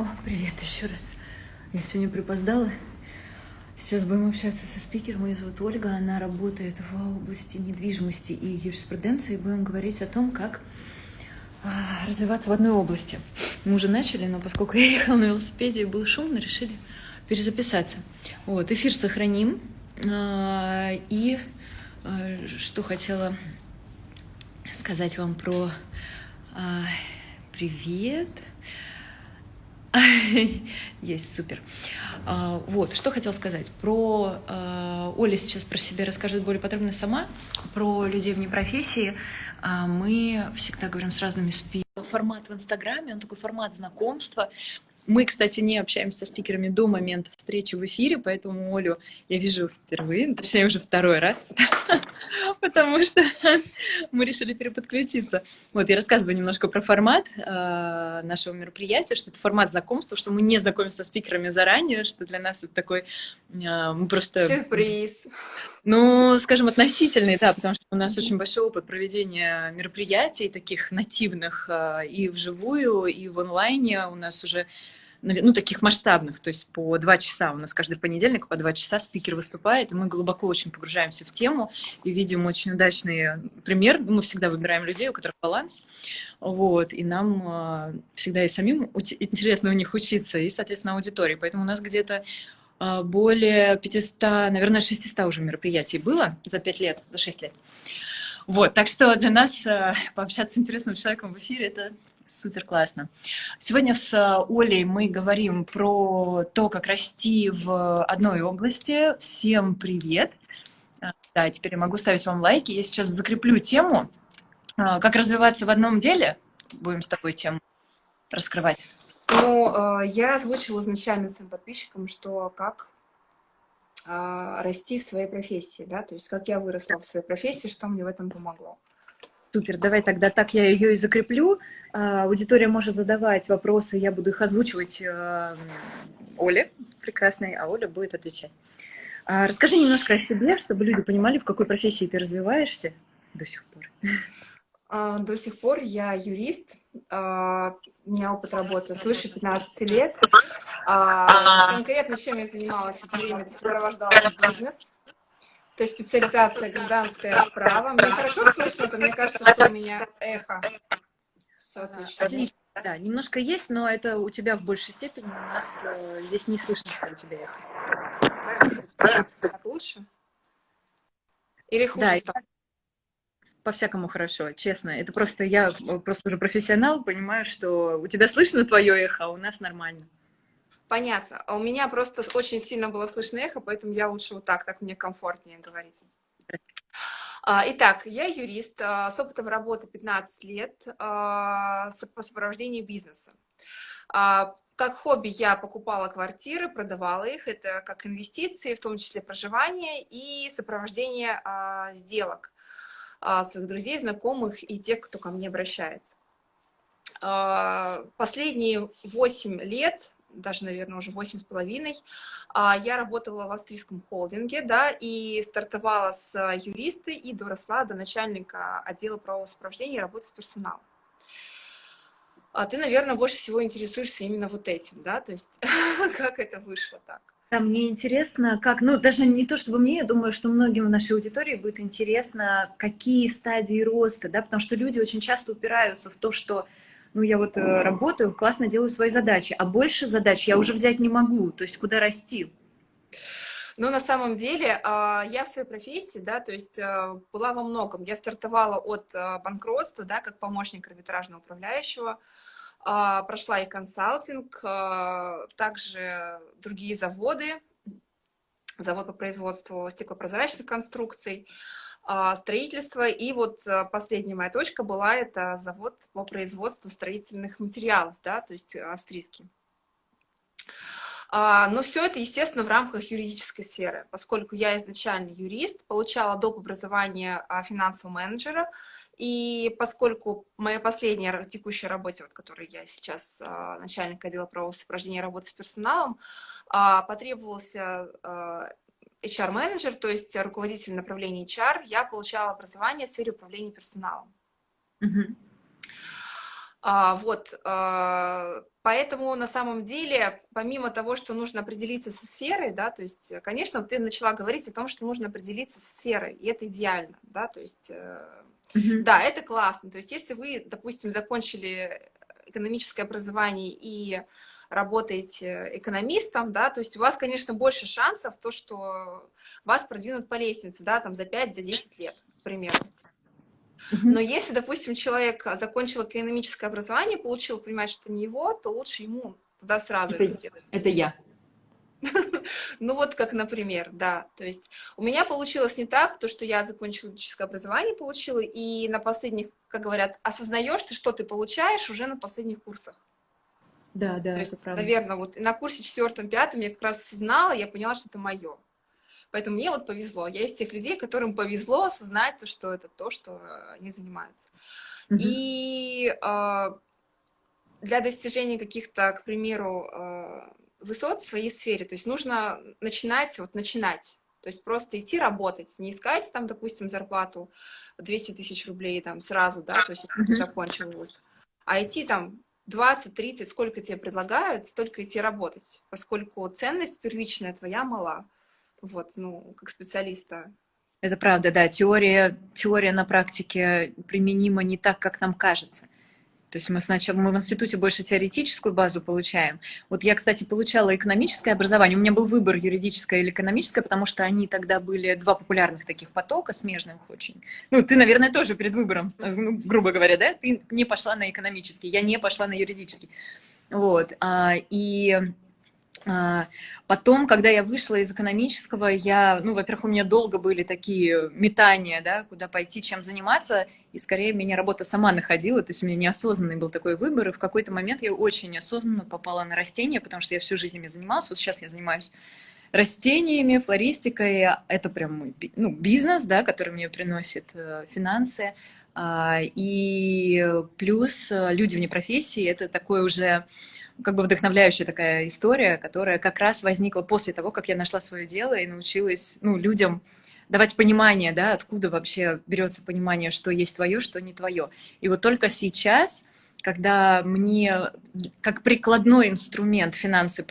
О, привет еще раз. Я сегодня припоздала. Сейчас будем общаться со спикером. Ее зовут Ольга. Она работает в области недвижимости и юриспруденции. Будем говорить о том, как а, развиваться в одной области. Мы уже начали, но поскольку я ехала на велосипеде и был шумно, решили перезаписаться. Вот, эфир сохраним. А, и а, что хотела сказать вам про привет. Есть, супер. А, вот, что хотел сказать. Про а, Оля сейчас про себя расскажет более подробно сама. Про людей вне профессии а, мы всегда говорим с разными спикерами. Формат в Инстаграме, он такой формат знакомства. Мы, кстати, не общаемся со спикерами до момента встречи в эфире, поэтому Олю я вижу впервые, ну, точнее уже второй раз, потому что мы решили переподключиться. Вот, я рассказываю немножко про формат э, нашего мероприятия, что это формат знакомства, что мы не знакомимся со спикерами заранее, что для нас это такой, э, мы просто... Сюрприз. Ну, скажем, относительный, да, потому что у нас очень большой опыт проведения мероприятий таких нативных э, и вживую, и в онлайне. У нас уже ну, таких масштабных, то есть по два часа, у нас каждый понедельник по два часа спикер выступает, и мы глубоко очень погружаемся в тему и видим очень удачный пример. Мы всегда выбираем людей, у которых баланс, вот, и нам э, всегда и самим интересно у них учиться, и, соответственно, аудитории. Поэтому у нас где-то более 500, наверное, 600 уже мероприятий было за 5 лет, за 6 лет. Вот, так что для нас э, пообщаться с интересным человеком в эфире – это Супер классно. Сегодня с э, Олей мы говорим про то, как расти в одной области. Всем привет! А, да, теперь я могу ставить вам лайки. Я сейчас закреплю тему. А, как развиваться в одном деле? Будем с тобой тему раскрывать. Ну, э, я озвучила изначально своим подписчикам, что как а, расти в своей профессии, да, то есть как я выросла в своей профессии, что мне в этом помогло. Супер, давай тогда так я ее и закреплю. А, аудитория может задавать вопросы, я буду их озвучивать э, Оле прекрасной, а Оля будет отвечать. А, расскажи немножко о себе, чтобы люди понимали, в какой профессии ты развиваешься до сих пор. А, до сих пор я юрист, у меня опыт работы свыше 15 лет. Конкретно чем я занималась это время, это сопровождала бизнес, то есть специализация гражданское право. Мне хорошо слышно, то мне кажется, что у меня эхо. Все отлично. Отлично, да, немножко есть, но это у тебя в большей степени, у нас э, здесь не слышно, что у тебя эхо. Так лучше? Или хуже да, По-всякому хорошо, честно. Это просто я э, просто уже профессионал, понимаю, что у тебя слышно твое эхо, а у нас нормально. Понятно. А у меня просто очень сильно было слышно эхо, поэтому я лучше вот так, так мне комфортнее говорить. А, итак, я юрист а, с опытом работы 15 лет по сопровождению бизнеса. Как хобби я покупала квартиры, продавала их. Это как инвестиции, в том числе проживание и сопровождение сделок своих друзей, знакомых и тех, кто ко мне обращается. Последние 8 лет даже, наверное, уже восемь с половиной, а, я работала в австрийском холдинге, да, и стартовала с юриста и доросла до начальника отдела правового сопровождения и работы с персоналом. А ты, наверное, больше всего интересуешься именно вот этим, да, то есть как это вышло так? Да, мне интересно, как, ну, даже не то чтобы мне, я думаю, что многим в нашей аудитории будет интересно, какие стадии роста, да, потому что люди очень часто упираются в то, что ну, я вот э, работаю, классно делаю свои задачи, а больше задач я уже взять не могу, то есть куда расти? Ну, на самом деле, а, я в своей профессии, да, то есть э, была во многом. Я стартовала от э, банкротства, да, как помощник арбитражного управляющего, прошла и консалтинг, также другие заводы, завод по производству стеклопрозрачных конструкций, а, строительство. И вот а, последняя моя точка была, это завод по производству строительных материалов, да, то есть австрийский. А, но все это, естественно, в рамках юридической сферы, поскольку я изначально юрист, получала доп. образование финансового менеджера, и поскольку моя последняя текущая работа, вот, которой я сейчас начальник отдела правового сопровождения работы с персоналом, потребовался HR-менеджер, то есть руководитель направления HR, я получала образование в сфере управления персоналом. А, вот, а, поэтому на самом деле, помимо того, что нужно определиться со сферой, да, то есть, конечно, ты начала говорить о том, что нужно определиться со сферой, и это идеально, да, то есть, mm-hmm. да, это классно, то есть, если вы, допустим, закончили экономическое образование и работаете экономистом, да, то есть у вас, конечно, больше шансов то, что вас продвинут по лестнице, да, там за 5-10 за лет, к примеру. Но если, допустим, человек закончил экономическое образование, получил, понимает, что не его, то лучше ему туда сразу это, это сделать. Это я. Ну вот как, например, да. То есть у меня получилось не так, то, что я закончила юридическое образование, получила, и на последних, как говорят, осознаешь ты, что ты получаешь уже на последних курсах. Да, да, то есть, правда. Наверное, вот на курсе четвертом-пятом я как раз осознала, я поняла, что это мое. Поэтому мне вот повезло. Я из тех людей, которым повезло осознать то, что это то, что они занимаются. -hmm. И э, для достижения каких-то, к примеру, э, высот в своей сфере, то есть нужно начинать, вот начинать. То есть просто идти работать, не искать там, допустим, зарплату 200 тысяч рублей там сразу, да, то есть mm -hmm. ты закончил вуз, а идти там 20, 30, сколько тебе предлагают, столько идти работать, поскольку ценность первичная твоя мала вот, ну, как специалиста. Это правда, да, теория, теория на практике применима не так, как нам кажется. То есть мы сначала мы в институте больше теоретическую базу получаем. Вот я, кстати, получала экономическое образование. У меня был выбор юридическое или экономическое, потому что они тогда были два популярных таких потока, смежных очень. Ну, ты, наверное, тоже перед выбором, ну, грубо говоря, да? Ты не пошла на экономический, я не пошла на юридический. Вот. А, и потом, когда я вышла из экономического, я, ну, во-первых, у меня долго были такие метания, да, куда пойти, чем заниматься, и скорее меня работа сама находила, то есть у меня неосознанный был такой выбор, и в какой-то момент я очень осознанно попала на растения, потому что я всю жизнь ими занималась, вот сейчас я занимаюсь растениями, флористикой, это прям мой ну, бизнес, да, который мне приносит э, финансы, а, и плюс э, люди вне профессии, это такой уже как бы вдохновляющая такая история, которая как раз возникла после того, как я нашла свое дело и научилась ну, людям давать понимание, да, откуда вообще берется понимание, что есть твое, что не твое. И вот только сейчас, когда мне как прикладной инструмент финансы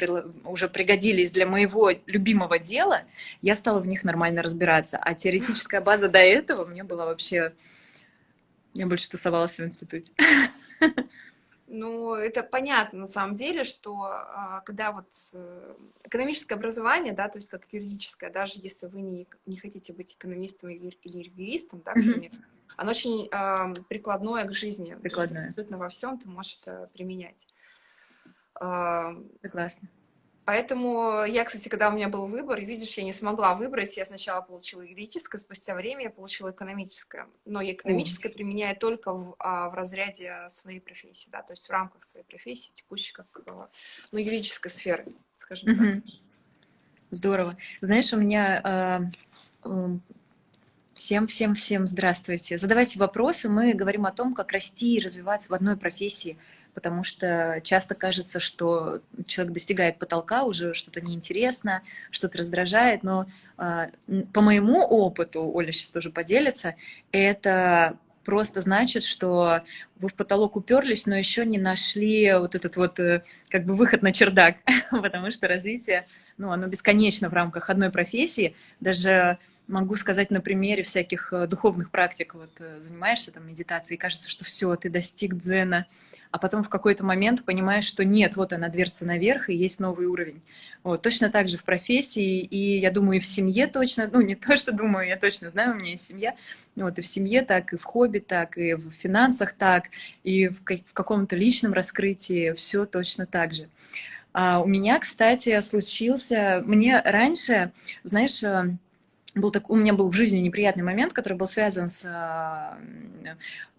уже пригодились для моего любимого дела, я стала в них нормально разбираться. А теоретическая база до этого мне была вообще... Я больше тусовалась в институте. Ну, это понятно на самом деле, что а, когда вот э, экономическое образование, да, то есть как юридическое, даже если вы не, не хотите быть экономистом или юристом, да, например, mm -hmm. оно очень э, прикладное к жизни. Прикладное. абсолютно во всем ты можешь это применять. Согласна. Поэтому я, кстати, когда у меня был выбор, видишь, я не смогла выбрать. Я сначала получила юридическое, спустя время я получила экономическое. Но экономическое mm. применяю только в, а, в разряде своей профессии, да, то есть в рамках своей профессии, текущей, как ну, юридической сферы, скажем mm -hmm. так. Здорово. Знаешь, у меня Всем, всем, всем здравствуйте. Задавайте вопросы. Мы говорим о том, как расти и развиваться в одной профессии потому что часто кажется, что человек достигает потолка, уже что-то неинтересно, что-то раздражает, но э, по моему опыту, Оля сейчас тоже поделится, это просто значит, что вы в потолок уперлись, но еще не нашли вот этот вот э, как бы выход на чердак, потому что развитие, ну, оно бесконечно в рамках одной профессии, даже могу сказать на примере всяких э, духовных практик, вот э, занимаешься там медитацией, кажется, что все, ты достиг дзена, а потом в какой-то момент понимаешь, что нет, вот она дверца наверх, и есть новый уровень. Вот, точно так же в профессии, и я думаю, и в семье точно, ну не то, что думаю, я точно знаю, у меня есть семья, вот и в семье так, и в хобби так, и в финансах так, и в, в каком-то личном раскрытии все точно так же. А у меня, кстати, случился, мне раньше, знаешь, э, был так, у меня был в жизни неприятный момент, который был связан с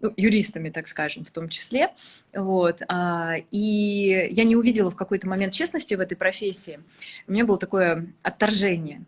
ну, юристами, так скажем, в том числе. Вот. А, и я не увидела в какой-то момент честности в этой профессии. У меня было такое отторжение.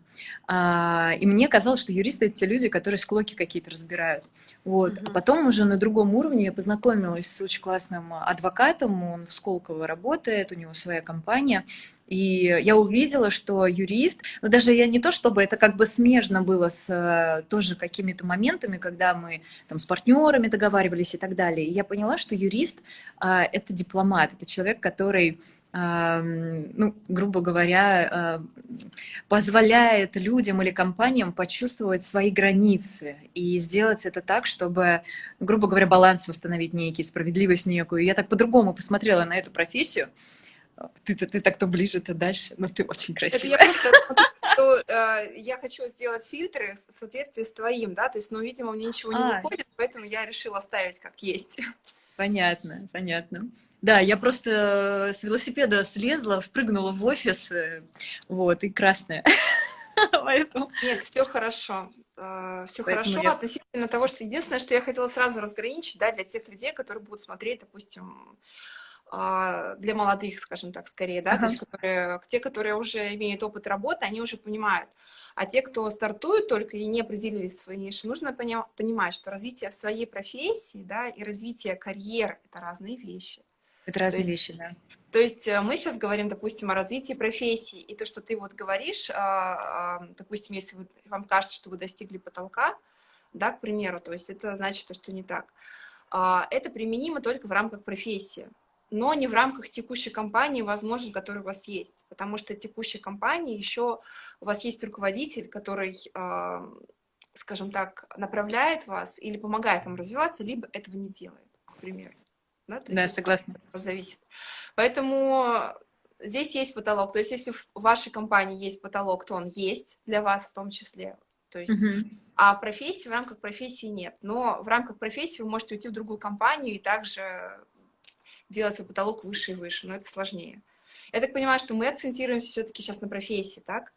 А, и мне казалось, что юристы — это те люди, которые склоки какие-то разбирают. Вот. Mm -hmm. А потом уже на другом уровне я познакомилась с очень классным адвокатом, он в Сколково работает, у него своя компания. И я увидела, что юрист, ну даже я не то, чтобы это как бы смежно было с э, тоже какими-то моментами, когда мы там с партнерами договаривались и так далее. И я поняла, что юрист а, — это дипломат, это человек, который ну, грубо говоря, позволяет людям или компаниям почувствовать свои границы и сделать это так, чтобы, грубо говоря, баланс восстановить некий, справедливость некую. Я так по-другому посмотрела на эту профессию. Ты, ты, ты так-то ближе, то дальше, но ты очень красивая. Это я просто что э, я хочу сделать фильтры в соответствии с твоим, да, то есть, ну, видимо, мне ничего не а. выходит, поэтому я решила оставить как есть. Понятно, понятно. Да, я просто с велосипеда слезла, впрыгнула в офис, э, вот, и красная. Поэтому... Нет, все хорошо. Э, все хорошо я... относительно того, что единственное, что я хотела сразу разграничить, да, для тех людей, которые будут смотреть, допустим, для молодых, скажем так, скорее, да, ага. то есть которые, те, которые уже имеют опыт работы, они уже понимают. А те, кто стартует только и не определились свои ниши, нужно понимать, что развитие в своей профессии, да, и развитие карьер — это разные вещи. Это разные есть, вещи, да. То есть э, мы сейчас говорим, допустим, о развитии профессии, и то, что ты вот говоришь, а, а, допустим, если вы, вам кажется, что вы достигли потолка, да, к примеру, то есть это значит, что не так. Это применимо только в рамках профессии но не в рамках текущей компании, возможно, которая у вас есть. Потому что текущей компании еще у вас есть руководитель, который, а, скажем так, направляет вас или помогает вам развиваться, либо этого не делает, к примеру. Да, То да согласна. Зависит. Поэтому здесь есть потолок. То есть если в вашей компании есть потолок, то он есть для вас в том числе. То есть, uh А в профессии, в рамках профессии нет. Но в рамках профессии вы можете уйти в другую компанию и также делать свой потолок выше и выше, но это сложнее. Я так понимаю, что мы акцентируемся все-таки сейчас на профессии, так?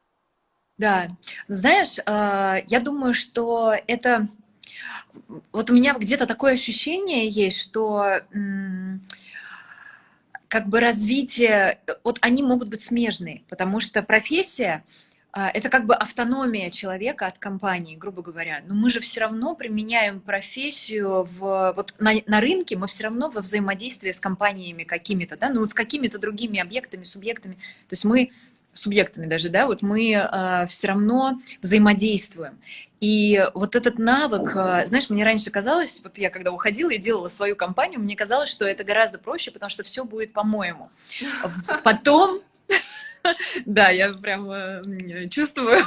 Да. Знаешь, а, я думаю, что это... Вот у меня где-то такое ощущение есть, что как бы развитие, вот они могут быть смежные, потому что профессия, а, это как бы автономия человека от компании, грубо говоря. Но мы же все равно применяем профессию в, вот на, на рынке, мы все равно во взаимодействии с компаниями какими-то, да, ну, с какими-то другими объектами, субъектами. То есть мы субъектами даже, да, вот мы э, все равно взаимодействуем. И вот этот навык, э, знаешь, мне раньше казалось, вот я когда уходила и делала свою компанию, мне казалось, что это гораздо проще, потому что все будет по-моему. Потом Да, я прям чувствую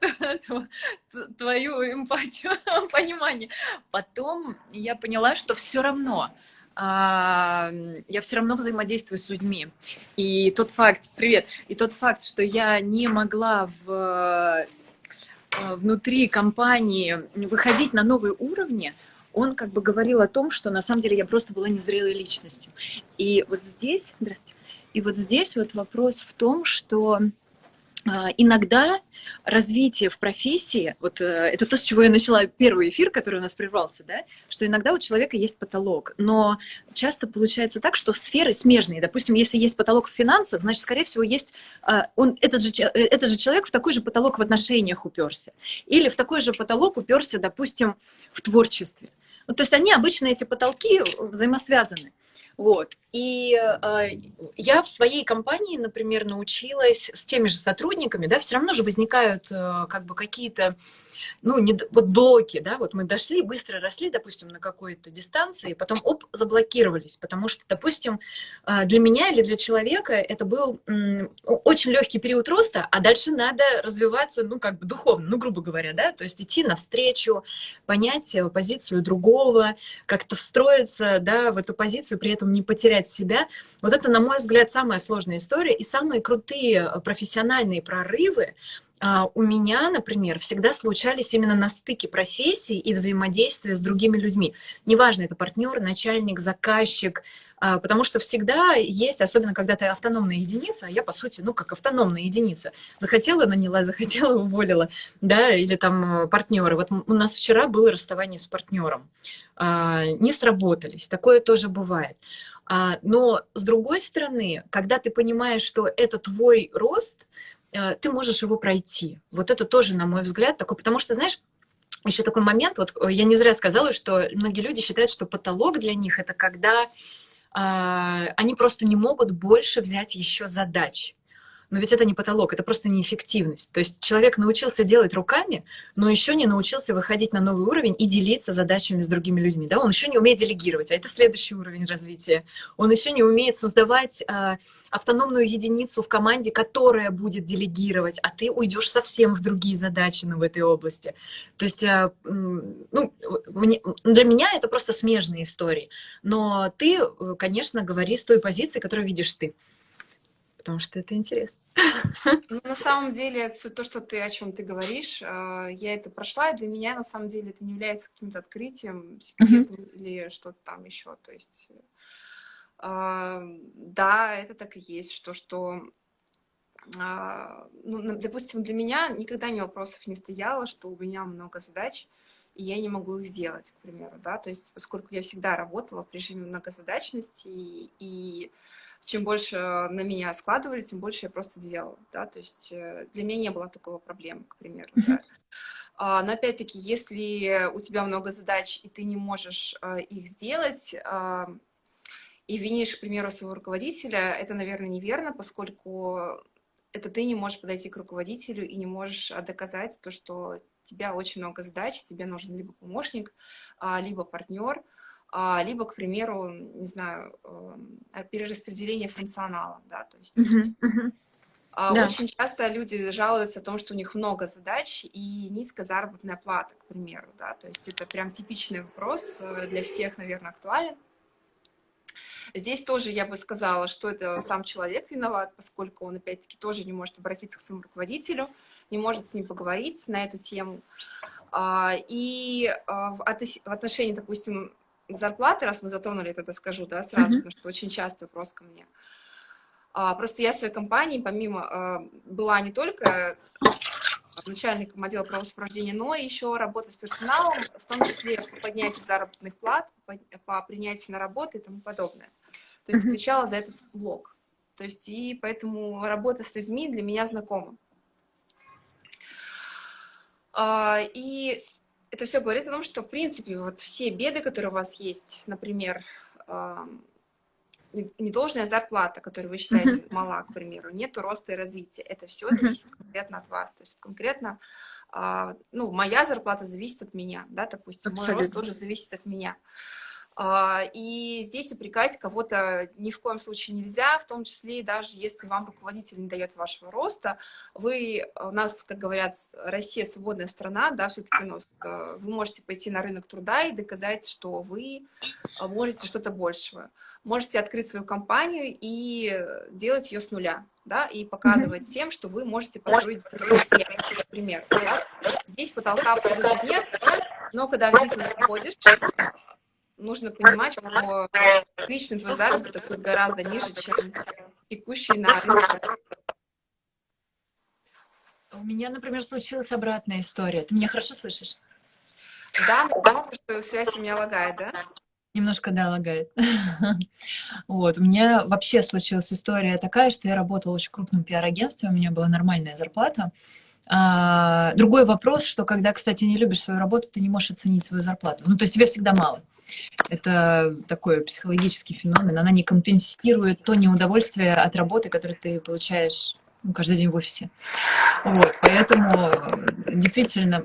твою эмпатию, понимание. Потом я поняла, что все равно а, я все равно взаимодействую с людьми. И тот факт, привет, и тот факт, что я не могла в, э, внутри компании выходить на новые уровни, он как бы говорил о том, что на самом деле я просто была незрелой личностью. И вот здесь, здрасте, и вот здесь вот вопрос в том, что а, иногда развитие в профессии, вот э, это то, с чего я начала первый эфир, который у нас прервался, да, что иногда у человека есть потолок, но часто получается так, что сферы смежные. Допустим, если есть потолок в финансах, значит, скорее всего, есть а, он, этот, же, э, этот же человек в такой же потолок в отношениях уперся. Или в такой же потолок уперся, допустим, в творчестве. Ну, то есть они обычно, эти потолки, взаимосвязаны. Вот. И э, я в своей компании, например, научилась с теми же сотрудниками, да, все равно же возникают э, как бы какие-то ну, не, вот блоки, да, вот мы дошли, быстро росли, допустим, на какой-то дистанции, потом, оп, заблокировались, потому что, допустим, а, для меня или для человека это был очень легкий период роста, а дальше надо развиваться, ну, как бы духовно, ну, грубо говоря, да, то есть идти навстречу, понять э, позицию другого, как-то встроиться, да, в эту позицию, при этом не потерять себя. Вот это, на мой взгляд, самая сложная история, и самые крутые э, профессиональные прорывы, у меня, например, всегда случались именно на стыке профессий и взаимодействия с другими людьми. Неважно, это партнер, начальник, заказчик, а, потому что всегда есть, особенно когда ты автономная единица, а я, по сути, ну, как автономная единица. Захотела, наняла, захотела, уволила, да, или там э, партнеры. Вот у нас вчера было расставание с партнером. А, не сработались, такое тоже бывает. Но, с другой стороны, когда ты понимаешь, что это твой рост, ты можешь его пройти. Вот это тоже, на мой взгляд, такой, потому что, знаешь, еще такой момент, вот э, я не зря сказала, что многие люди считают, что потолок для них это когда э, они просто не могут больше взять еще задач. Но ведь это не потолок, это просто неэффективность. То есть человек научился делать руками, но еще не научился выходить на новый уровень и делиться задачами с другими людьми. Да? Он еще не умеет делегировать, а это следующий уровень развития. Он еще не умеет создавать э, автономную единицу в команде, которая будет делегировать, а ты уйдешь совсем в другие задачи ну, в этой области. То есть э, ну, мне, для меня это просто смежные истории. Но ты, э, конечно, говори с той позиции, которую видишь ты потому что это интересно. Ну, на самом деле, то, что ты, о чем ты говоришь, э, я это прошла, и для меня, на самом деле, это не является каким-то открытием, секретом или что-то там еще. То есть, э, да, это так и есть, что, что а, ну, допустим, для меня никогда ни вопросов не стояло, что у меня много задач, и я не могу их сделать, к примеру, да, то есть поскольку я всегда работала в режиме многозадачности, и, и чем больше на меня складывали, тем больше я просто делала, да, то есть э, для меня не было такого проблемы, к примеру, да. А, но опять-таки, если у тебя много задач, и ты не можешь э, их сделать, а, и винишь, к примеру, своего руководителя, это, наверное, неверно, поскольку это ты не можешь подойти к руководителю и не можешь доказать то, что у тебя очень много задач, тебе нужен либо помощник, а, либо партнер, а, либо, к примеру, не знаю, эм, перераспределение функционала, да, то есть... Uh -huh, uh -huh. Да. Очень часто люди жалуются о том, что у них много задач и низкая заработная плата, к примеру, да, то есть это прям типичный вопрос, э, для всех, наверное, актуален. Здесь тоже я бы сказала, что это сам человек виноват, поскольку он, опять-таки, тоже не может обратиться к своему руководителю, не может с ним поговорить на эту тему. А, и а, в отношении, допустим, зарплаты, раз мы затронули это, скажу, да, сразу, mm -hmm. потому что очень часто вопрос ко мне. А, просто я в своей компании, помимо, а, была не только начальником отдела правосопровождения, но еще работа с персоналом, в том числе по поднятию заработных плат, по, по принятию на работу и тому подобное. То есть отвечала за этот блок. То есть и поэтому работа с людьми для меня знакома. А, и это все говорит о том, что, в принципе, вот все беды, которые у вас есть, например, недолжная зарплата, которую вы считаете мала, к примеру, нету роста и развития, это все зависит конкретно от вас, то есть конкретно, ну, моя зарплата зависит от меня, да, допустим, Абсолютно. мой рост тоже зависит от меня. А, и здесь упрекать кого-то ни в коем случае нельзя, в том числе даже если вам руководитель не дает вашего роста, вы, у нас, как говорят, Россия свободная страна, да, все-таки у нас, э, вы можете пойти на рынок труда и доказать, что вы э, можете что-то большего. Можете открыть свою компанию и делать ее с нуля, да, и показывать mm -hmm. всем, что вы можете построить пример. Да? Здесь потолка абсолютно нет, но когда в бизнес заходишь, нужно понимать, что личный твой заработок будет гораздо ниже, чем текущий на рынке. У меня, например, случилась обратная история. Ты меня хорошо слышишь? Да, но что связь у меня лагает, да? Немножко, да, лагает. вот, у меня вообще случилась история такая, что я работала в очень крупном пиар-агентстве, у меня была нормальная зарплата. А, другой вопрос, что когда, кстати, не любишь свою работу, ты не можешь оценить свою зарплату. Ну, то есть тебе всегда мало. Это такой психологический феномен. Она не компенсирует то неудовольствие от работы, которое ты получаешь ну, каждый день в офисе. Вот, поэтому действительно,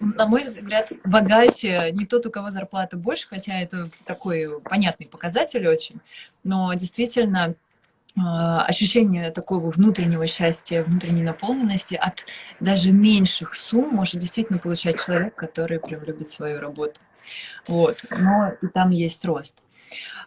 на мой взгляд, богаче не тот, у кого зарплата больше, хотя это такой понятный показатель очень, но действительно ощущение такого внутреннего счастья, внутренней наполненности от даже меньших сумм может действительно получать человек, который прям любит свою работу. Вот, но и там есть рост.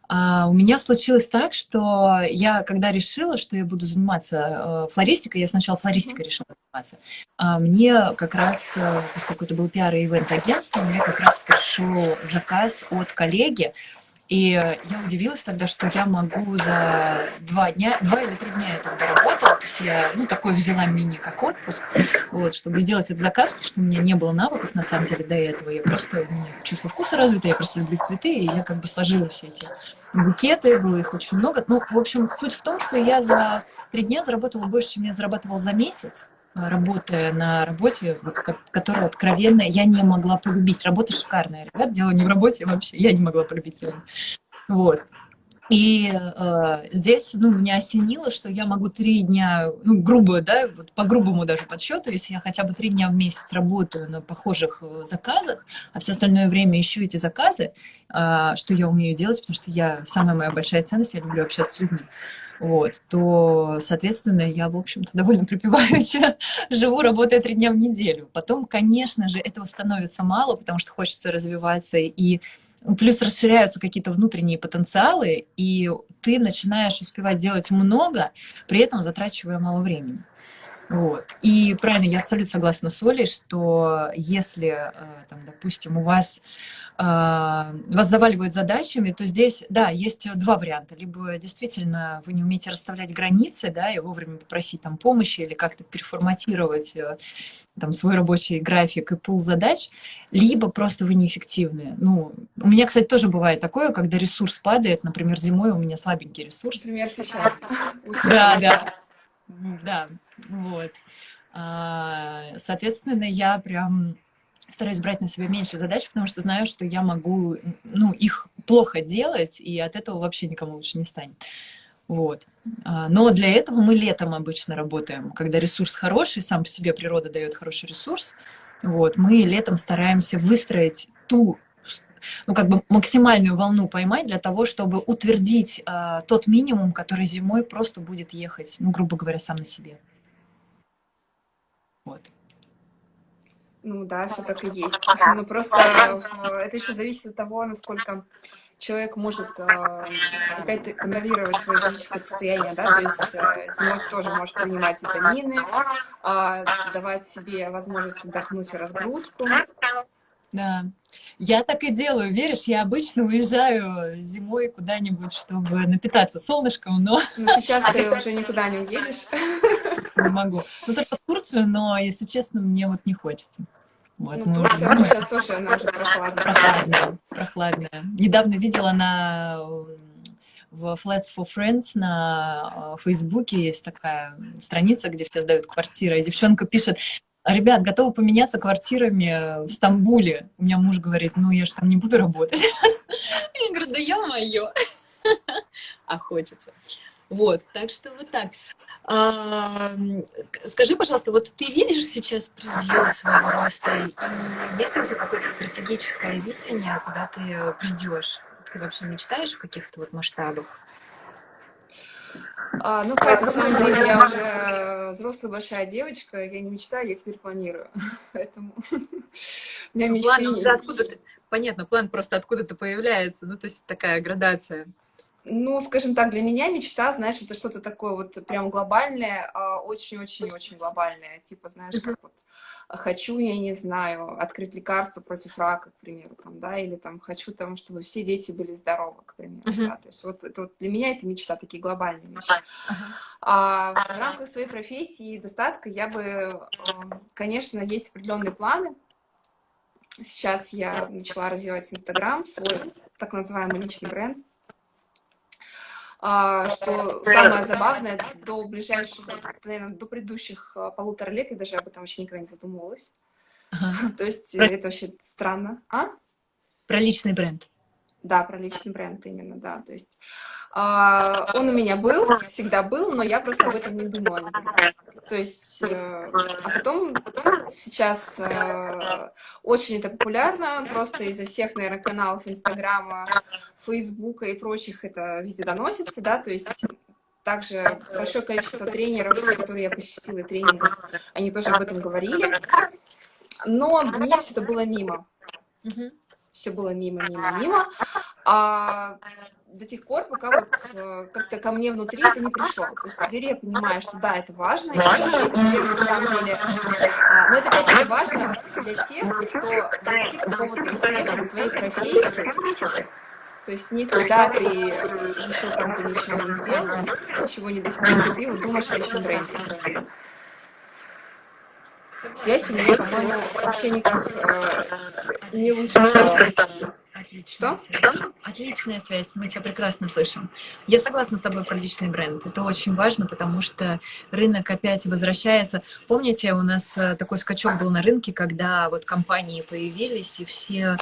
А, у меня случилось так, что я, когда решила, что я буду заниматься э, флористикой, я сначала флористикой решила заниматься, а мне как раз, э, поскольку это был пиар и ивент-агентство, мне как раз пришел заказ от коллеги, и я удивилась тогда, что я могу за два дня, два или три дня я тогда работала, то есть я, ну, такой взяла мини как отпуск, вот, чтобы сделать этот заказ, потому что у меня не было навыков, на самом деле, до этого. Я просто, у меня чувство вкуса развито, я просто люблю цветы, и я как бы сложила все эти букеты, было их очень много. Ну, в общем, суть в том, что я за три дня заработала больше, чем я зарабатывала за месяц работая на работе, которую откровенно я не могла полюбить. Работа шикарная, ребят, дело не в работе вообще, я не могла полюбить реально. Вот. И э, здесь, ну, меня осенило, что я могу три дня, ну, грубо, да, вот по грубому даже подсчету, если я хотя бы три дня в месяц работаю на похожих э, заказах, а все остальное время ищу эти заказы, э, что я умею делать, потому что я, самая моя большая ценность, я люблю общаться с людьми, вот, то, соответственно, я, в общем-то, довольно припеваючи живу, работая три дня в неделю. Потом, конечно же, этого становится мало, потому что хочется развиваться и Плюс расширяются какие-то внутренние потенциалы, и ты начинаешь успевать делать много, при этом затрачивая мало времени. Вот. И правильно, я абсолютно согласна с Олей, что если, э, там, допустим, у вас а, вас заваливают задачами, то здесь, да, есть два варианта. Либо действительно вы не умеете расставлять границы, да, и вовремя попросить там помощи или как-то переформатировать э, там свой рабочий график и пул задач, либо просто вы неэффективны. Ну, у меня, кстати, тоже бывает такое, когда ресурс падает, например, зимой у меня слабенький ресурс. Например, сейчас. Да, да, да, вот. А, соответственно, я прям стараюсь брать на себя меньше задач, потому что знаю, что я могу ну, их плохо делать, и от этого вообще никому лучше не станет. Вот. А, но для этого мы летом обычно работаем, когда ресурс хороший, сам по себе природа дает хороший ресурс. Вот. Мы летом стараемся выстроить ту ну, как бы максимальную волну поймать для того, чтобы утвердить э, тот минимум, который зимой просто будет ехать, ну, грубо говоря, сам на себе. Вот. Ну да, все так и есть. Но просто это еще зависит от того, насколько человек может э, опять контролировать свое физическое состояние, да, то есть э, зимой тоже может принимать витамины, э, давать себе возможность отдохнуть и разгрузку. Да, я так и делаю, веришь, я обычно уезжаю зимой куда-нибудь, чтобы напитаться солнышком, но... Ну, сейчас ты уже никуда не уедешь. Не могу. Ну, только в Турцию, но, если честно, мне вот не хочется. Вот, ну, Турция уже сейчас тоже, она уже прохладная. Прохладная, прохладная. Недавно видела на в Flats for Friends на э, Фейсбуке есть такая страница, где все сдают квартиры, и девчонка пишет, ребят, готовы поменяться квартирами в Стамбуле. У меня муж говорит, ну я же там не буду работать. Я говорю, да я мое. А хочется. Вот, так что вот так. А, скажи, пожалуйста, вот ты видишь сейчас предел своего роста, и есть ли у тебя какое-то стратегическое видение, куда ты придешь? Ты вообще мечтаешь в каких-то вот масштабах? А, ну, Кать, на самом деле я уже взрослая большая девочка, я не мечтаю, я теперь планирую. Поэтому у меня мечты... План уже откуда-то, понятно, план просто откуда-то появляется, ну, то есть такая градация. Ну, скажем так, для меня мечта, знаешь, это что-то такое вот прям глобальное, а, очень-очень-очень глобальное. Типа, знаешь, как вот хочу, я не знаю, открыть лекарство против рака, к примеру, там, да, или там хочу там, чтобы все дети были здоровы, к примеру, uh -huh. да. То есть вот, это вот для меня это мечта, такие глобальные вещи. Uh -huh. А в рамках своей профессии и достатка я бы, конечно, есть определенные планы. Сейчас я начала развивать Инстаграм, свой так называемый личный бренд. А, что самое забавное, до ближайших, наверное, до предыдущих а, полутора лет я даже об этом вообще никогда не задумывалась. Ага. То есть Про... это вообще странно. А? Про личный бренд. Да, про личный бренд именно, да. То есть а, он у меня был, всегда был, но я просто об этом не думала. То есть, э, а потом сейчас э, очень это популярно, просто из-за всех, наверное, каналов Инстаграма, Фейсбука и прочих это везде доносится, да, то есть также большое количество тренеров, которые я посетила тренингов, они тоже об этом говорили, но мне все это было мимо. Все было мимо, мимо, мимо. А до тех пор, пока вот э, как-то ко мне внутри это не пришло. То есть теперь я понимаю, что да, это важно, и теперь, на самом деле, а, но это опять важно для тех, кто достиг какого-то успеха в своей профессии, то есть не когда ты еще там ты ничего не сделал, ничего не достиг, и ты вот думаешь о личном бренде. Связь у меня, по-моему, вообще никак э, не лучше Отличная Что? Связь. Отличная связь, мы тебя прекрасно слышим. Я согласна с тобой про личный бренд. Это очень важно, потому что рынок опять возвращается. Помните, у нас э, такой скачок был на рынке, когда вот компании появились, и все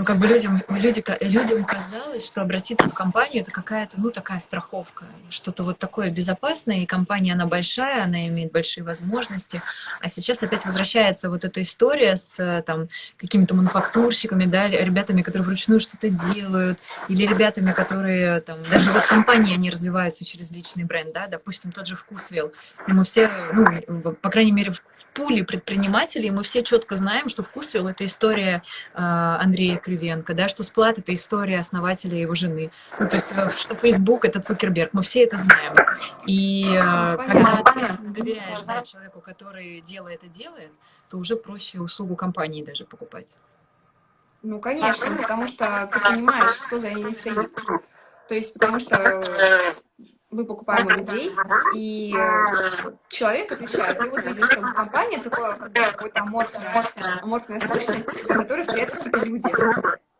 ну, как бы людям, люди, людям казалось, что обратиться в компанию — это какая-то, ну, такая страховка, что-то вот такое безопасное, и компания, она большая, она имеет большие возможности, а сейчас опять возвращается вот эта история с там какими-то мануфактурщиками, да, ребятами, которые вручную что-то делают, или ребятами, которые там, даже вот компании, они развиваются через личный бренд, да, допустим, тот же Вкусвилл, мы все, ну, по крайней мере, в пуле предпринимателей мы все четко знаем, что Вкусвилл — это история э, Андрея Кривенко, да, что Сплат — это история основателя его жены, ну, то есть э, что Facebook — это Цукерберг, мы все это знаем. И э, когда ты доверяешь да, человеку, который дело это делает, то уже проще услугу компании даже покупать. Ну, конечно, потому что ты понимаешь, кто за ней стоит. То есть, потому что мы покупаем у людей, и э, человек отвечает, и вот видишь, что компания такое, какая-то аморфная, аморфная сущность, за которой стоят какие-то люди.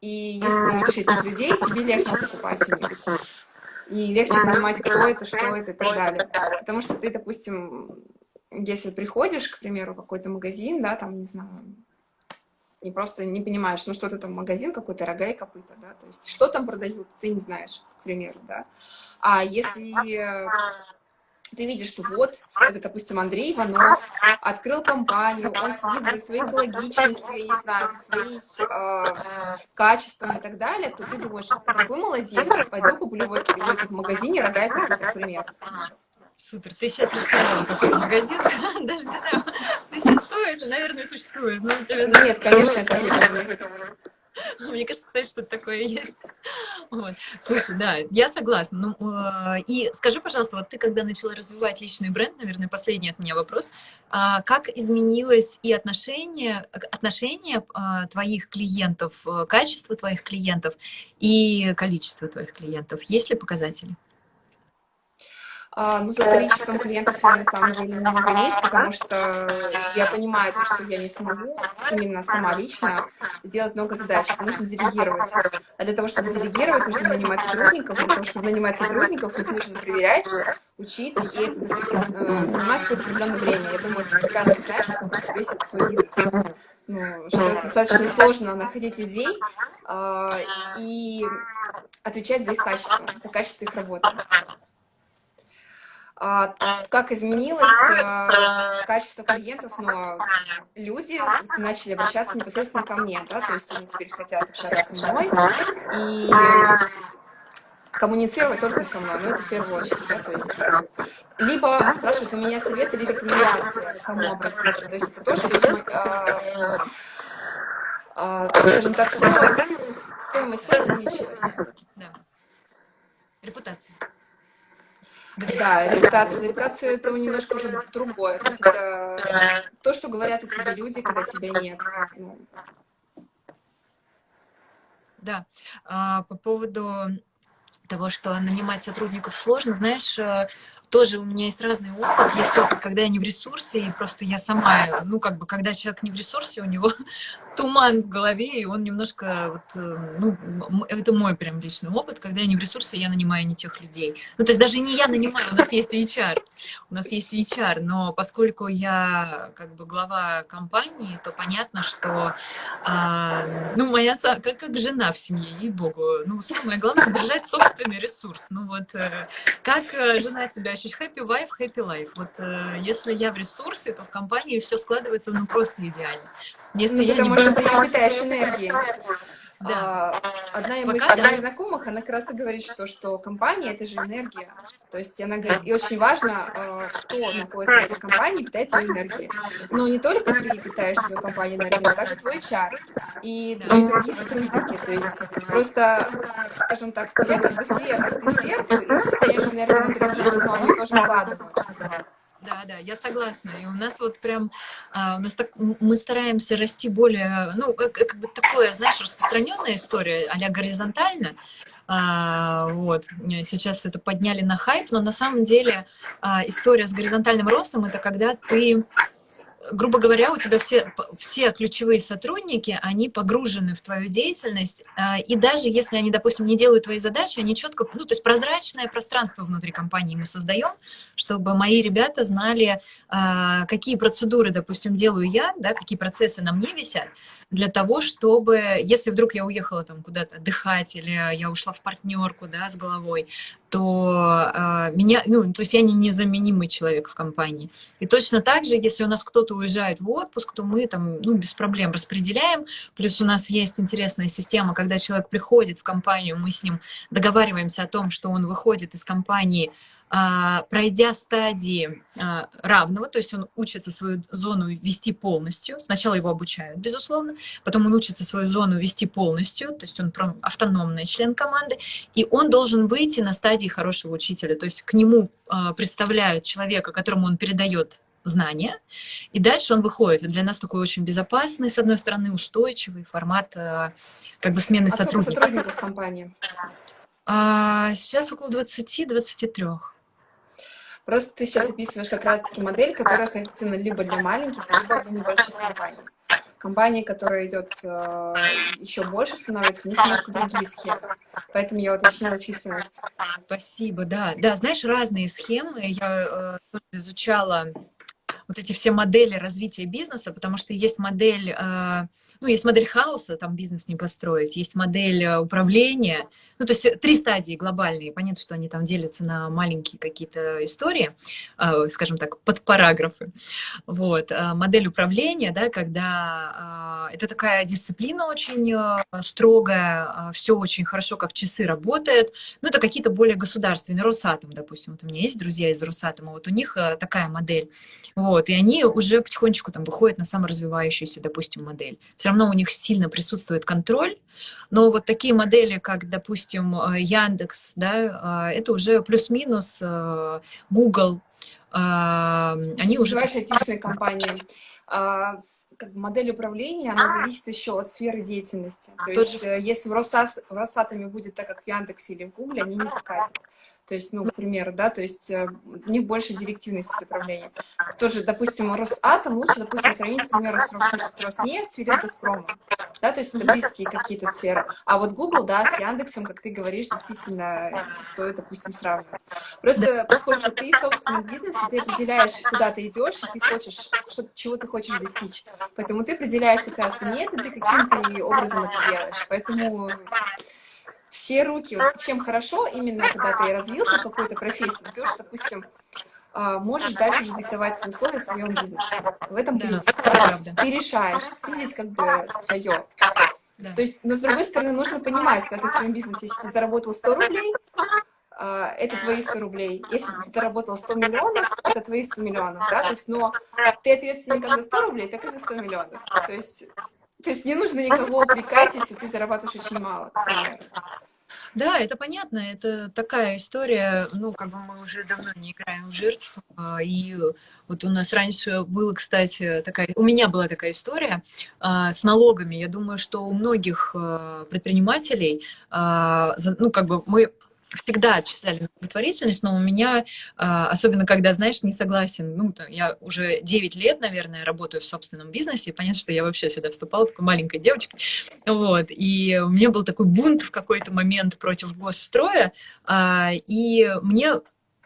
И если ты видишь этих людей, тебе легче покупать у них. И легче понимать, кто это, что это и так далее. Потому что ты, допустим, если приходишь, к примеру, в какой-то магазин, да, там, не знаю, и просто не понимаешь, ну что это там магазин какой-то, рога и копыта, да, то есть что там продают, ты не знаешь, к примеру, да. А если ты видишь, что вот, это, допустим, Андрей Иванов открыл компанию, он следит за своей экологичностью, я не знаю, за своим э, качеством и так далее, то ты думаешь, какой молодец, пойду куплю в, в магазине рога и например. Супер, ты сейчас рассказала, какой магазин, даже не знаю, существует, наверное, существует. Но тебе, Нет, конечно, это не Мне кажется, кстати, что такое есть. Вот. Слушай, да, я согласна. Ну, э, и скажи, пожалуйста, вот ты когда начала развивать личный бренд, наверное, последний от меня вопрос, э, как изменилось и отношение, отношение э, твоих клиентов, э, качество твоих клиентов и количество твоих клиентов? Есть ли показатели? А, ну, за количеством клиентов я на самом деле не гонюсь, потому что я понимаю, что я не смогу именно сама лично сделать много задач, нужно делегировать. А для того, чтобы делегировать, нужно нанимать сотрудников, для того, чтобы нанимать сотрудников, их нужно проверять, учить, и это э, занимает какое-то определенное время. Я думаю, ты прекрасно знаешь, что весит свой бизнес. Ну, что это достаточно сложно находить людей э, и отвечать за их качество, за качество их работы. А, как изменилось а, качество клиентов, но люди начали обращаться непосредственно ко мне, да, то есть они теперь хотят общаться со мной и коммуницировать только со мной, но это в первую очередь, да, то есть либо спрашивают у меня советы или рекомендации, кому обратиться, то есть это тоже, то есть, а, а, скажем так, стоимость увеличилась. Да. Репутация. Да, репутация. Репутация это немножко уже другое. То есть это то, что говорят о тебе люди, когда тебя нет. Да, а, по поводу того, что нанимать сотрудников сложно, знаешь, э, тоже у меня есть разный опыт. Есть опыт, когда я не в ресурсе, и просто я сама, ну, как бы, когда человек не в ресурсе, у него туман в голове, и он немножко, вот, э, ну, это мой прям личный опыт, когда я не в ресурсе, я нанимаю не тех людей. Ну, то есть даже не я нанимаю, у нас есть HR, у нас есть HR, но поскольку я, как бы, глава компании, то понятно, что, а, ну, моя, как, как жена в семье, ей-богу, ну, самое главное, держать собственный ресурс. Ну, вот, э, как жена себя ощущать happy wife, happy life. Вот э, если я в ресурсе, то в компании все складывается ну просто идеально. Если ну, я потому не что ты питаешь энергией. Да. А, одна из моих знакомых, она как раз и говорит, что, что компания — это же энергия. То есть она говорит, и очень важно, а, кто находится в этой компании, питает твою энергию. Но не только ты питаешь свою компанию энергией, но также твой HR и твои другие сотрудники. То есть просто, скажем так, тебе как бы сверху, ты сверху, и ты энергию на других, но они тоже вкладывают. Да, да, я согласна. И у нас вот прям, а, у нас так, мы стараемся расти более, ну, как, как бы такое, знаешь, распространенная история, а горизонтально. А, вот, сейчас это подняли на хайп, но на самом деле а, история с горизонтальным ростом, это когда ты грубо говоря, у тебя все, все ключевые сотрудники, они погружены в твою деятельность, а, и даже если они, допустим, не делают твои задачи, они четко, ну, то есть прозрачное пространство внутри компании мы создаем, чтобы мои ребята знали, а, какие процедуры, допустим, делаю я, да, какие процессы на мне висят, для того, чтобы, если вдруг я уехала там куда-то отдыхать или я ушла в партнерку, да, с головой, то э, меня, ну, то есть я не незаменимый человек в компании. И точно так же, если у нас кто-то уезжает в отпуск, то мы там, ну, без проблем распределяем. Плюс у нас есть интересная система, когда человек приходит в компанию, мы с ним договариваемся о том, что он выходит из компании пройдя стадии а, равного, то есть он учится свою зону вести полностью. Сначала его обучают, безусловно, потом он учится свою зону вести полностью, то есть он автономный член команды, и он должен выйти на стадии хорошего учителя, то есть к нему а, представляют человека, которому он передает знания, и дальше он выходит. для нас такой очень безопасный, с одной стороны, устойчивый формат как бы смены а сотрудников. сотрудников компании? сейчас около 20-23. Просто ты сейчас описываешь как раз-таки модель, которая характерна либо для маленьких, либо для небольших компаний. Компании, которая идет э, еще больше становится, у них немножко другие схемы. Поэтому я уточнила численность. Спасибо, да. Да, знаешь, разные схемы. Я э, тоже изучала вот эти все модели развития бизнеса, потому что есть модель, э, ну, есть модель хаоса, там бизнес не построить, есть модель э, управления, ну, то есть три стадии глобальные, понятно, что они там делятся на маленькие какие-то истории, э, скажем так, под параграфы. Вот. Модель управления, да, когда это такая дисциплина очень строгая, все очень хорошо, как часы работает, ну, это какие-то более государственные, Росатом, допустим, вот у меня есть друзья из Росатома, вот у них такая модель, вот, вот, и они уже потихонечку там выходят на саморазвивающуюся, допустим, модель. Все равно у них сильно присутствует контроль, но вот такие модели, как, допустим, э, Яндекс, да, э, это уже плюс-минус э, Google, они уже... Айтишные компании. А, как бы модель управления, она зависит еще от сферы деятельности. То есть, если в, в Росатоме будет так, как в Яндексе или в Гугле, они не покатят. То есть, ну, к примеру, да, то есть э, у них больше директивности управления. Тоже, допустим, Росатом лучше, допустим, сравнить, к примеру, с, Рос, с Роснефтью или с Газпромом. Да, то есть это близкие какие-то сферы. А вот Google, да, с Яндексом, как ты говоришь, действительно стоит, допустим, сравнивать. Просто поскольку ты собственный бизнес, ты определяешь, куда ты идешь, и ты хочешь, что, чего ты хочешь достичь. Поэтому ты определяешь как раз методы, каким ты образом это делаешь. Поэтому все руки, чем хорошо, именно когда ты развился в какой-то профессии, ты уж, допустим, а, можешь дальше уже диктовать свои условия в своем бизнесе. В этом плюс. Да, ты решаешь, ты здесь как бы твое. Да. То есть, но с другой стороны, нужно понимать, когда ты в своем бизнесе, если ты заработал 100 рублей, а, это твои 100 рублей. Если ты заработал 100 миллионов, это твои 100 миллионов, да, то есть, но ты ответственный как за 100 рублей, так и за 100 миллионов. То есть, то есть не нужно никого упрекать, если ты зарабатываешь очень мало, Да, это понятно, это такая история, ну, как бы мы уже давно не играем в жертв, а, и вот у нас раньше было, кстати, такая, у меня была такая история а, с налогами, я думаю, что у многих а, предпринимателей, ну, как бы мы всегда отчисляли благотворительность, но у меня, а, особенно когда, знаешь, не согласен, ну, я уже 9 лет, наверное, работаю в собственном бизнесе, понятно, что я вообще сюда вступала такой маленькой девочкой, вот, и у меня был такой бунт в какой-то момент против госстроя, а, и мне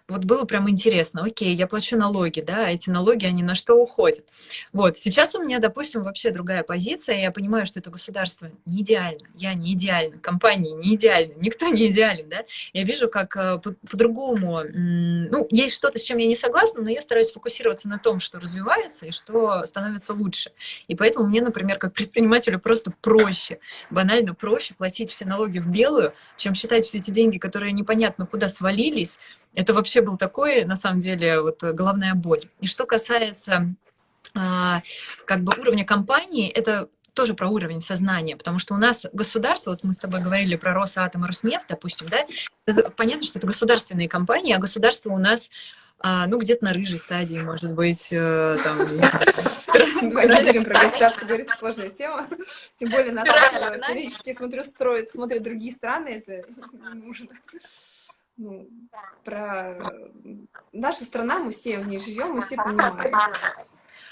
вот было прям интересно, окей, я плачу налоги, да, эти налоги, они на что уходят? Вот, сейчас у меня, допустим, вообще другая позиция, я понимаю, что это государство не идеально, я не идеальна, компании не идеальны, никто не идеален, да, я вижу, как э, по-другому, ну, есть что-то, с чем я не согласна, но я стараюсь фокусироваться на том, что развивается и что становится лучше, и поэтому мне, например, как предпринимателю просто проще, банально проще платить все налоги в белую, чем считать все эти деньги, которые непонятно куда свалились, это вообще был такой, на самом деле, вот головная боль. И что касается а, как бы уровня компании, это тоже про уровень сознания, потому что у нас государство, вот мы с тобой говорили про Росатом и Роснефть, допустим, да, это, понятно, что это государственные компании, а государство у нас а, ну, где-то на рыжей стадии, может быть, э, там... Не будем про государство говорить, сложная тема. Тем более нас периодически смотрю, строят, смотрят другие страны, это не нужно ну, про наша страна, мы все в ней живем, мы все понимаем.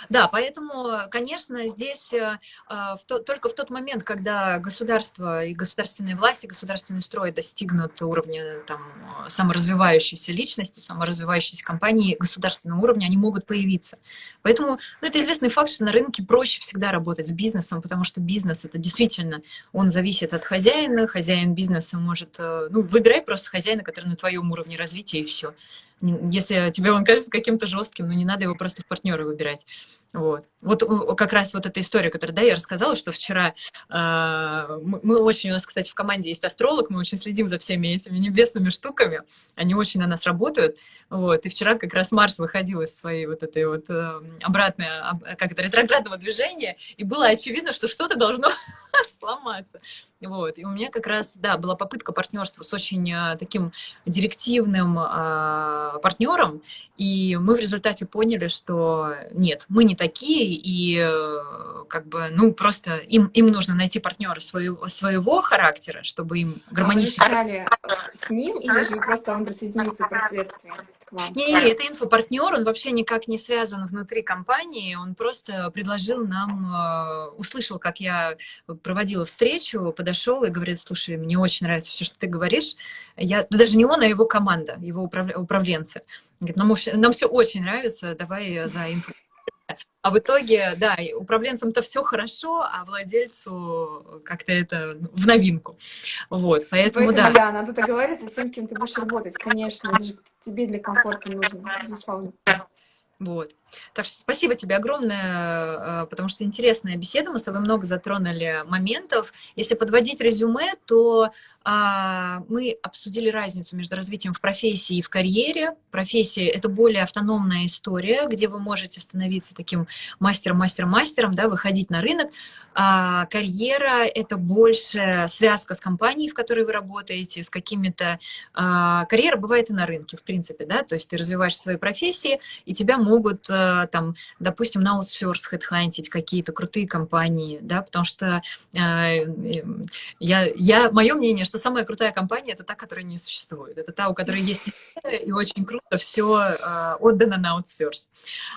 Да, поэтому, конечно, здесь э, в то, только в тот момент, когда государство и государственные власти, государственный строй достигнут уровня там, саморазвивающейся личности, саморазвивающейся компании государственного уровня, они могут появиться. Поэтому ну, это известный факт, что на рынке проще всегда работать с бизнесом, потому что бизнес это действительно, он зависит от хозяина, хозяин бизнеса может, э, ну, выбирай просто хозяина, который на твоем уровне развития, и все. Если тебе он кажется каким-то жестким, ну не надо его просто в партнеры выбирать. Вот. вот как раз вот эта история, которую да, я рассказала, что вчера э, мы очень, у нас, кстати, в команде есть астролог, мы очень следим за всеми этими небесными штуками, они очень на нас работают. Вот. И вчера как раз Марс выходил из своей вот этой вот э, обратной, как это, ретроградного движения, и было очевидно, что что-то должно сломаться. Вот. И у меня как раз, да, была попытка партнерства с очень э, таким директивным э, партнером, и мы в результате поняли, что нет, мы не такие, и э, как бы, ну, просто им, им нужно найти партнера своего, своего характера, чтобы им гармонично... А вы с ним, или же просто он присоединился впоследствии? Не-не, это инфопартнер, он вообще никак не связан внутри компании, он просто предложил нам, э, услышал, как я проводила встречу, подошел и говорит, слушай, мне очень нравится все, что ты говоришь. Я, ну, даже не он, а его команда, его управленцы. Говорит, нам, нам все очень нравится, давай за инфо а в итоге, да, управленцам-то все хорошо, а владельцу как-то это в новинку. Вот, поэтому, поэтому да. Да, надо договориться с тем, кем ты будешь работать, конечно, это же тебе для комфорта нужно, безусловно. Вот. Так что спасибо тебе огромное, э, потому что интересная беседа, мы с тобой много затронули моментов. Если подводить резюме, то мы обсудили разницу между развитием в профессии и в карьере. Профессия — это более автономная история, где вы можете становиться таким мастером-мастером-мастером, да, выходить на рынок. А карьера — это больше связка с компанией, в которой вы работаете, с какими-то... А, карьера бывает и на рынке, в принципе, да, то есть ты развиваешь свои профессии, и тебя могут, а, там, допустим, на аутсорс хедхантить какие-то крутые компании, да, потому что а, я, я, мое мнение, что самая крутая компания — это та, которая не существует. Это та, у которой есть и очень круто все а, отдано на аутсорс.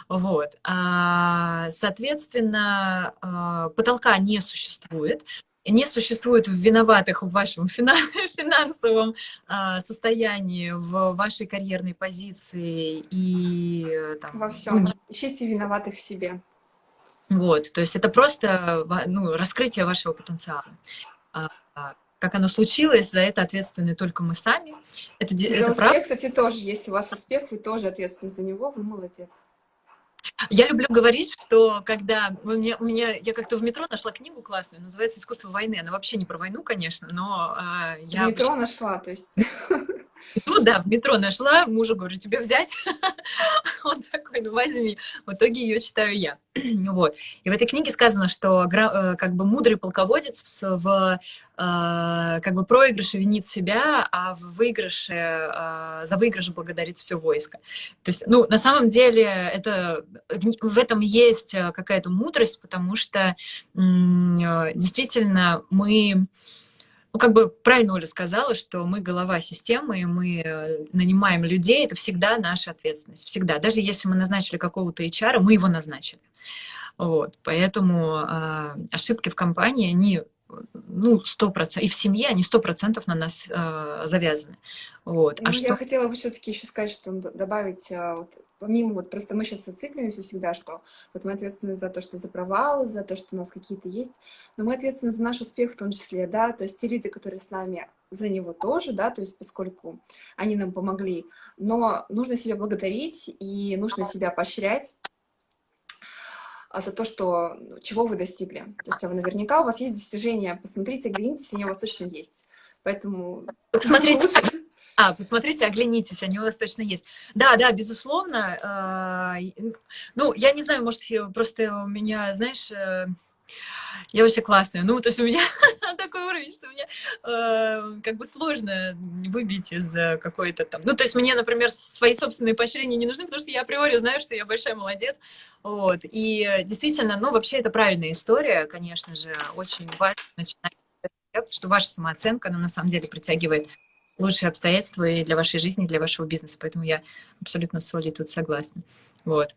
Вот. А, соответственно, а, потолка не существует не существует виноватых в вашем финансовом состоянии, в вашей карьерной позиции и там, во всем. Ищите виноватых в себе. Вот, то есть это просто ну, раскрытие вашего потенциала как оно случилось, за это ответственны только мы сами. Это, за это успех, прав... кстати, тоже. Если у вас успех, вы тоже ответственны за него, вы молодец. Я люблю говорить, что когда у меня, у меня я как-то в метро нашла книгу классную, называется «Искусство войны». Она вообще не про войну, конечно, но э, я... В метро нашла, то есть... Ну да, в метро нашла, мужу говорю, тебе взять? Он такой, ну возьми. В итоге ее читаю я. вот. И в этой книге сказано, что э, как бы мудрый полководец в э, как бы проигрыше винит себя, а в выигрыше, э, за выигрыш благодарит все войско. То есть, ну, на самом деле, это, в этом есть какая-то мудрость, потому что действительно мы ну, как бы правильно Оля сказала, что мы голова системы, и мы э, нанимаем людей, это всегда наша ответственность, всегда. Даже если мы назначили какого-то HR, мы его назначили. Вот, поэтому э, ошибки в компании, они ну, сто процентов, и в семье они сто процентов на нас э, завязаны. Вот. А ну, что... Я хотела бы все-таки еще сказать, что добавить, э, вот, помимо, вот просто мы сейчас зацикливаемся всегда, что вот мы ответственны за то, что за провалы, за то, что у нас какие-то есть, но мы ответственны за наш успех в том числе, да, то есть те люди, которые с нами, за него тоже, да, то есть поскольку они нам помогли, но нужно себя благодарить и нужно себя поощрять, а за то, что, чего вы достигли. То есть а вы наверняка у вас есть достижения. Посмотрите, оглянитесь, они у вас точно есть. Поэтому посмотрите, а, посмотрите, оглянитесь, они у вас точно есть. Да, да, безусловно. А, ну, я не знаю, может, просто у меня, знаешь, э, я вообще классная. Ну, то есть у меня такой уровень, что мне э, как бы сложно выбить из э, какой-то там... Ну, то есть мне, например, свои собственные поощрения не нужны, потому что я априори знаю, что я большая молодец. Вот. И действительно, ну, вообще это правильная история, конечно же, очень важно начинать, что ваша самооценка, она на самом деле притягивает лучшие обстоятельства и для вашей жизни, и для вашего бизнеса. Поэтому я абсолютно с Олей тут согласна. Вот.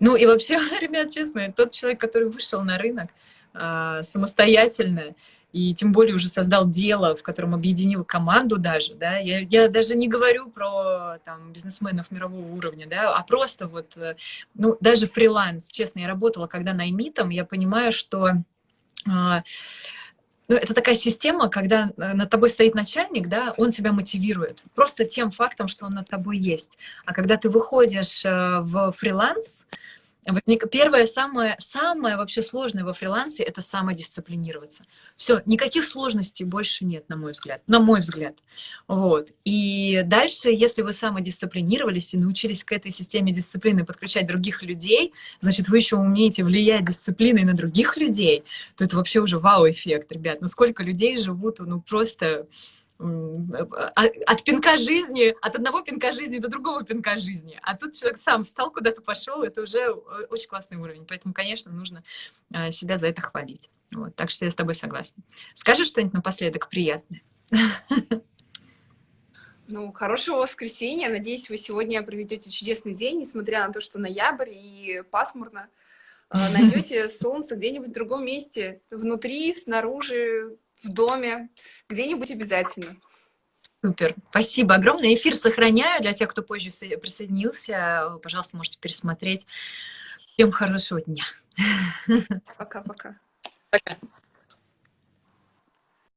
Ну и вообще, ребят, честно, тот человек, который вышел на рынок э, самостоятельно, и тем более уже создал дело, в котором объединил команду даже, да, я, я даже не говорю про там, бизнесменов мирового уровня, да, а просто вот, э, ну, даже фриланс, честно, я работала когда наймитом, я понимаю, что э, ну, это такая система, когда э, над тобой стоит начальник, да, он тебя мотивирует просто тем фактом, что он над тобой есть. А когда ты выходишь э, в фриланс, Первое, самое, самое вообще сложное во фрилансе — это самодисциплинироваться. Все, никаких сложностей больше нет, на мой взгляд. На мой взгляд. Вот. И дальше, если вы самодисциплинировались и научились к этой системе дисциплины подключать других людей, значит, вы еще умеете влиять дисциплиной на других людей, то это вообще уже вау-эффект, ребят. Ну сколько людей живут, ну просто от пинка жизни, от одного пинка жизни до другого пинка жизни. А тут человек сам встал, куда-то пошел, это уже э, очень классный уровень. Поэтому, конечно, нужно э, себя за это хвалить. Вот, так что я с тобой согласна. Скажи что-нибудь напоследок приятное. Ну, хорошего воскресенья. Надеюсь, вы сегодня проведете чудесный день, несмотря на то, что ноябрь и пасмурно. Э, Найдете солнце где-нибудь в другом месте, внутри, снаружи, в доме, где-нибудь обязательно. Супер. Спасибо огромное. Эфир сохраняю для тех, кто позже присоединился. Пожалуйста, можете пересмотреть. Всем хорошего дня. Пока-пока. Пока. -пока. Пока.